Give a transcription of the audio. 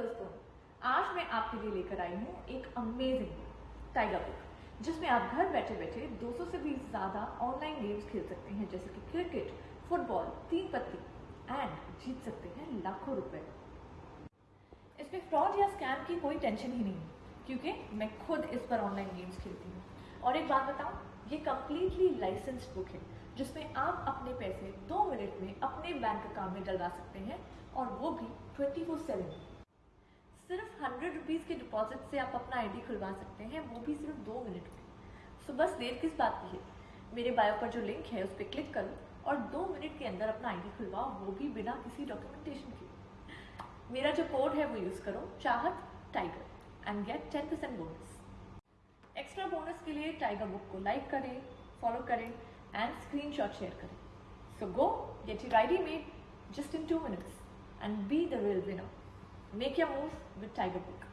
दोस्तों, आज मैं आपके लिए लेकर आई हूँ एक अमेजिंग टाइगर बुक जिसमें आप घर बैठे बैठे 200 से भी ज़्यादा ऑनलाइन गेम्स खेल सकते हैं, जैसे कि क्रिकेट फुटबॉल तीन पत्ती एंड जीत सकते हैं लाखों रुपए। इसमें फ्रॉड या स्कैम की कोई टेंशन ही नहीं, क्योंकि मैं खुद इस पर ऑनलाइन गेम्स खेलती हूँ। और एक बात बताऊँ, ये कम्प्लीटली लाइसेंस बुक है, जिसमें आप अपने पैसे दो मिनट में अपने बैंक अकाउंट में डलवा सकते हैं, और वो भी ट्वेंटी फोर सेवन सिर्फ़ हंड्रेड रुपीज़ के डिपॉजिट से आप अपना आईडी खुलवा सकते हैं, वो भी सिर्फ़ दो मिनट में। सो बस देर किस बात की है? मेरे बायो पर जो लिंक है, उस पर क्लिक करो और दो मिनट के अंदर अपना आईडी खुलवाओ, वो भी बिना किसी डॉक्यूमेंटेशन के। मेरा जो कोड है, वो यूज़ करो, Chahat Tiger and get ten percent bonus extra bonus के लिए टाइगर बुक को लाइक करें फॉलो करें एंड स्क्रीनशॉट शेयर करें। So go get your ID made just in two minutes and be the real winner. Make your move with Tiger Book.